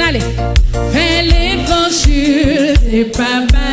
allez. Faire l'évangile, c'est pas bagage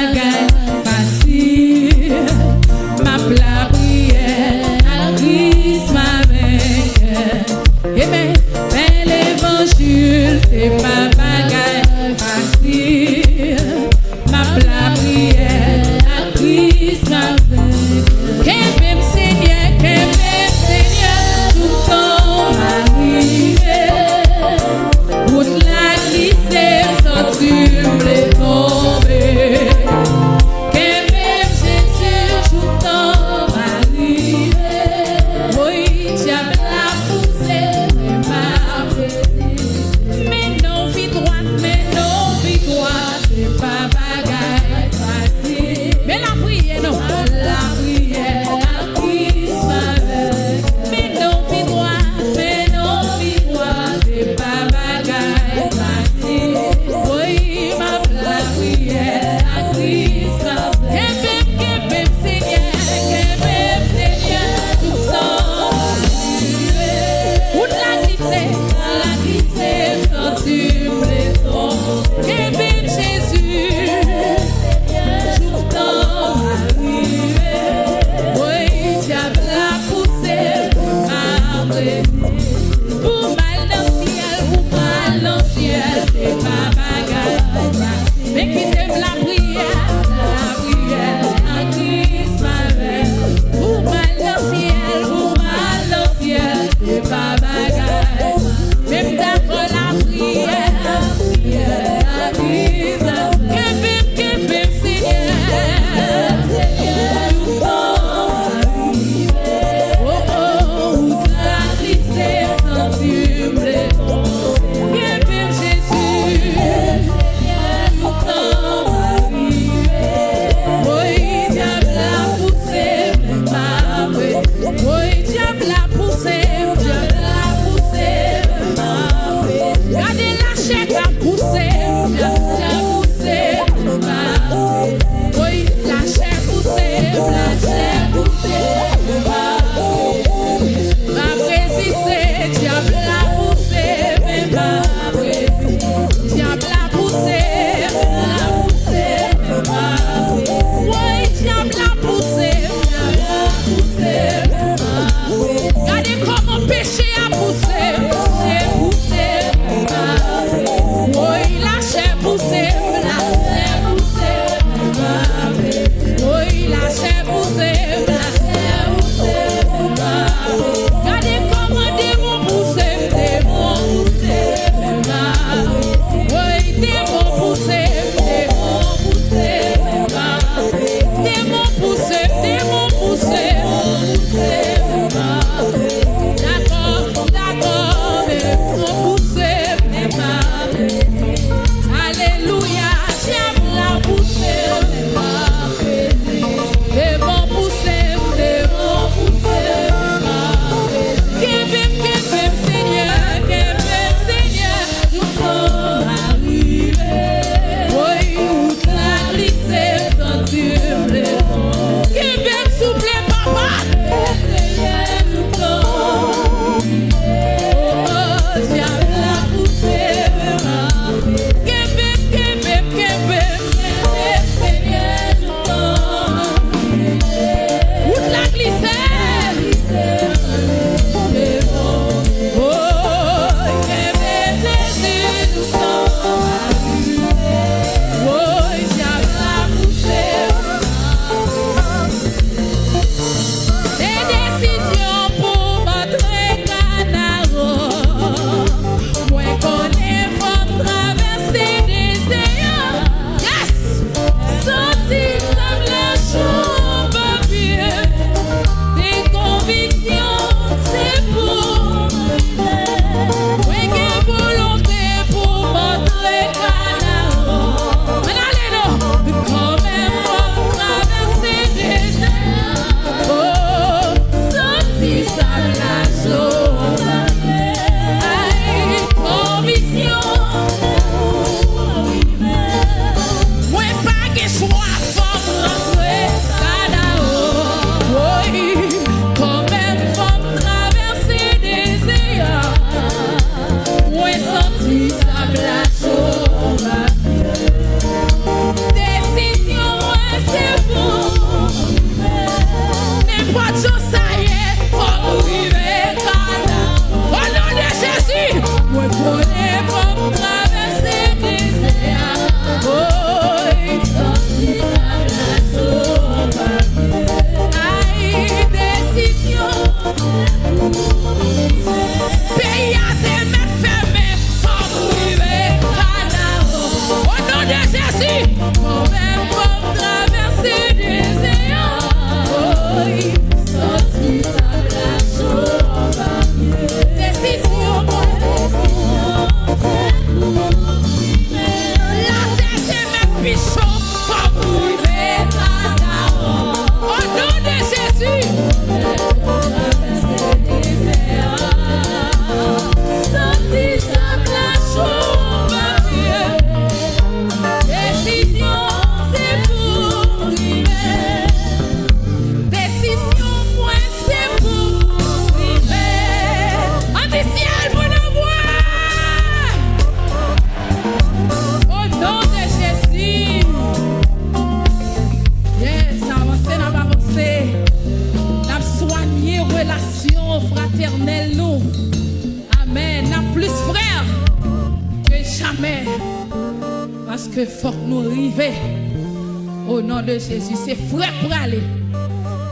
Jésus. C'est frère pour aller.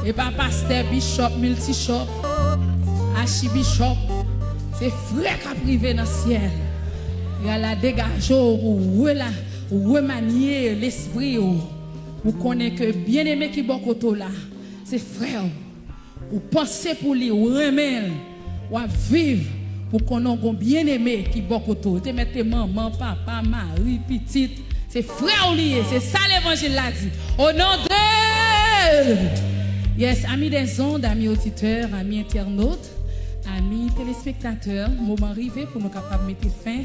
Et pas pasteur, bishop, multi-shop, archibishop. C'est frère qui a privé dans le ciel. Il y a la dégage ou remanier l'esprit ou connaît que bien aimé qui est côté là, c'est frère. Ou penser pour lui, ou remettre, ou vivre pour qu'on ait bien aimé qui est côté. Tu mets maman, papa, mari, petite. C'est frère lié, c'est ça l'évangile l'a dit. Au nom de... Yes, amis des ondes, amis auditeurs, amis internautes, amis téléspectateurs, moment arrivé pour nous capables de mettre fin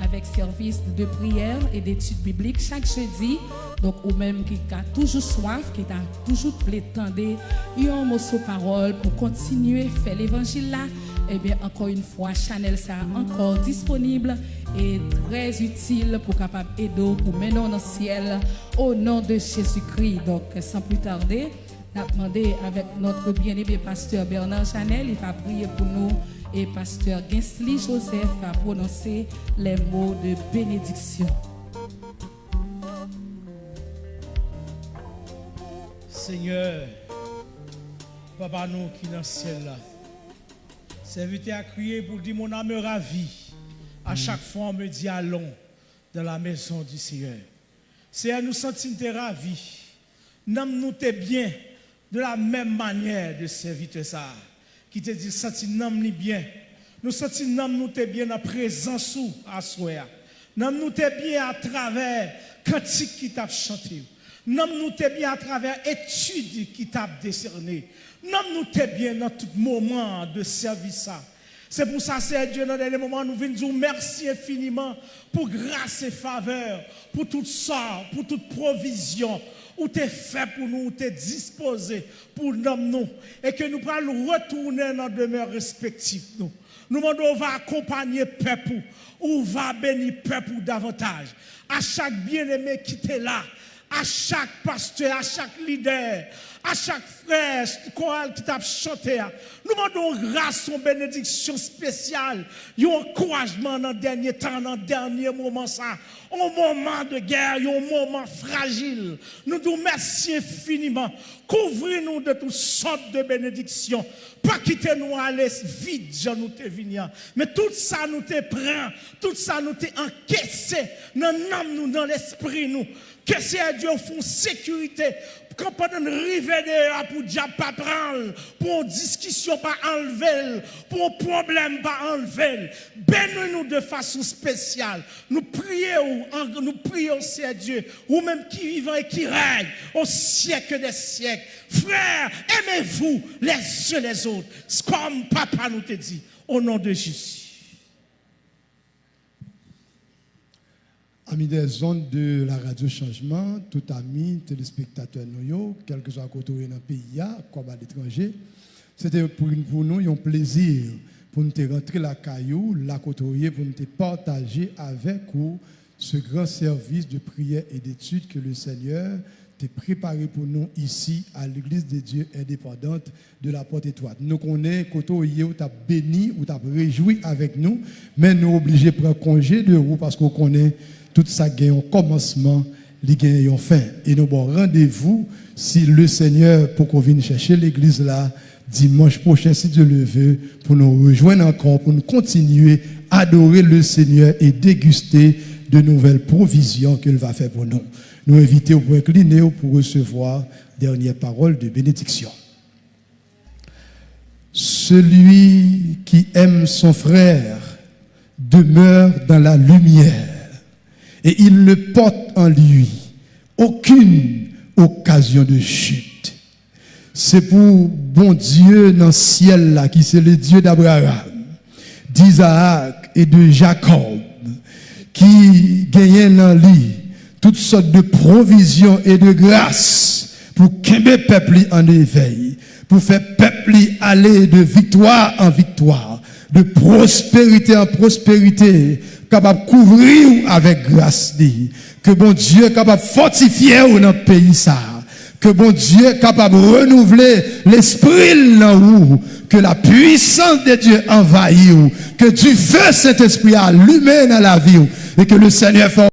avec service de prière et d'études bibliques chaque jeudi. Donc, ou même qui a toujours soif, qui a toujours tendre un mot sur parole pour continuer à faire l'évangile là, eh bien, encore une fois, Chanel ça encore disponible et très utile pour capable aider pour mener dans le ciel au nom de Jésus-Christ. Donc, sans plus tarder, a demandé avec notre bien-aimé pasteur Bernard Chanel, il va prier pour nous et pasteur Gensly Joseph va prononcer les mots de bénédiction. Seigneur, Papa nous qui dans le ciel là, serviteur à crier pour dire mon âme ravie à chaque fois, on me dit allons dans la maison du Seigneur. Seigneur, nous sentons ravis. Nous nous bien de la même manière de servir ça. Qui te dit, senti nous bien. Nous sentons nous bien en présence à soi. Nous nous bien à travers cantique qui t'a chanté. Nous nous bien à travers études qui t'a décerné. Nous nous bien dans tout moment de service. C'est pour ça, c'est Dieu, dans les moments, nous venons dire merci infiniment pour grâce et faveur, pour tout ça, pour toute provision, où tu es fait pour nous, où tu es disposé pour nous, et que nous pourrons retourner dans demeure respective. Nous, nous demandons, on va accompagner peuple, ou va bénir peuple davantage. À chaque bien-aimé qui est là, à chaque pasteur, à chaque leader, à chaque frère, chorale qui t'a chanté. Nous demandons grâce, une bénédiction spéciale, un encouragement dans le dernier temps, dans le dernier moment, ça, un moment de guerre, un moment fragile. Nous nous remercions infiniment. Couvrez-nous de toutes sortes de bénédictions. Pas quitter nous aller vite, Jean nous te Mais tout ça nous te prend, tout ça nous te encaissé dans l'âme nous, dans l'esprit nous. Que c'est Dieu font sécurité quand pendant river pour diable pas prendre, pour une discussion pas enlever, pour un problème pas enlever. Bénis-nous de façon spéciale. Nous prions, nous prions, c'est Dieu, ou même qui vivant et qui règne au siècle des siècles. Frères, aimez-vous les uns les autres, comme papa nous te dit, au nom de Jésus. Amis des ondes de la radio Changement, tout amis, téléspectateurs nous, quel que soit côté dans le pays, comme à l'étranger, c'était pour, nous un plaisir pour nous rentrer la caillou, la côtoyer, pour nous partager avec vous ce grand service de prière et d'étude que le Seigneur tu préparé pour nous ici à l'église de Dieu indépendante de la porte étoile. Nous connaissons que tu as béni ou tu as réjoui avec nous, mais nous obligés de prendre congé de vous parce qu'on connaît tout ça gagne un commencement, il gagne un fin. Et nous avons rendez-vous si le Seigneur, pour qu'on vienne chercher l'église là, dimanche prochain, si Dieu le veut, pour nous rejoindre encore, pour nous continuer à adorer le Seigneur et déguster de nouvelles provisions qu'il va faire pour nous. Nous invitons pour incliner pour recevoir dernière parole de bénédiction. Celui qui aime son frère demeure dans la lumière et il ne porte en lui aucune occasion de chute. C'est pour bon Dieu dans le ciel là, qui c'est le Dieu d'Abraham, d'Isaac et de Jacob, qui gagne dans lui toutes sortes de provisions et de grâces pour qu'un peuple en éveil, pour faire peuple aller de victoire en victoire, de prospérité en prospérité, capable de couvrir avec grâce. Que bon Dieu capable de fortifier dans le pays ça. Que bon Dieu capable de renouveler l'esprit là où. Que la puissance de Dieu envahit. Que du feu cet esprit allumé dans la vie. Et que le Seigneur